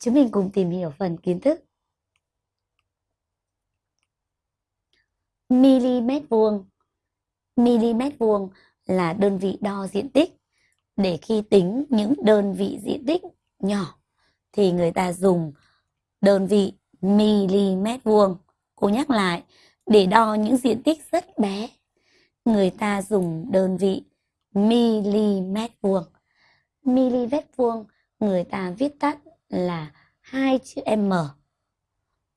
Chúng mình cùng tìm hiểu phần kiến thức. mm vuông. mm vuông là đơn vị đo diện tích. Để khi tính những đơn vị diện tích nhỏ thì người ta dùng đơn vị mm vuông. Cô nhắc lại, để đo những diện tích rất bé, người ta dùng đơn vị mm vuông. mm vuông người ta viết tắt là hai chữ M.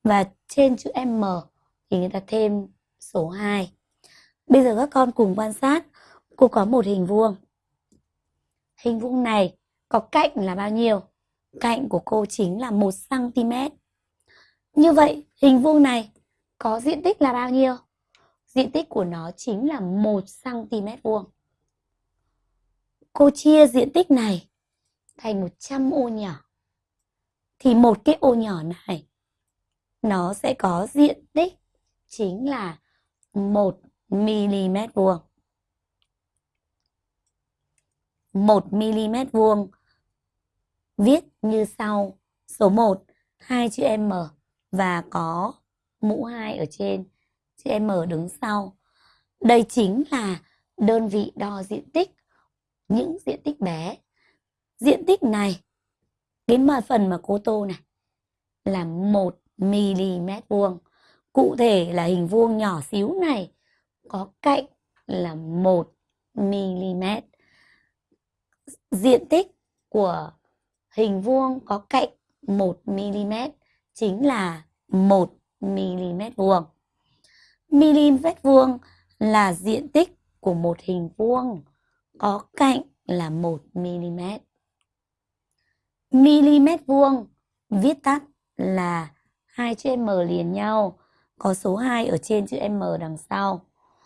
Và trên chữ M thì người ta thêm số 2. Bây giờ các con cùng quan sát, cô có một hình vuông. Hình vuông này có cạnh là bao nhiêu? Cạnh của cô chính là 1 cm. Như vậy, hình vuông này có diện tích là bao nhiêu? Diện tích của nó chính là 1 cm vuông. Cô chia diện tích này thành 100 ô nhỏ thì một cái ô nhỏ này nó sẽ có diện tích chính là 1 mm vuông. 1 mm vuông viết như sau. Số 1 hai chữ M và có mũ 2 ở trên, chữ M đứng sau. Đây chính là đơn vị đo diện tích những diện tích bé. Diện tích này cái mà phần mà cô tô này là 1 mm vuông. Cụ thể là hình vuông nhỏ xíu này có cạnh là 1 mm. Diện tích của hình vuông có cạnh 1 mm chính là 1 mm vuông. Mm vuông là diện tích của một hình vuông có cạnh là 1 mm mm vuông, viết tắt là hai chữ m liền nhau, có số 2 ở trên chữ m đằng sau.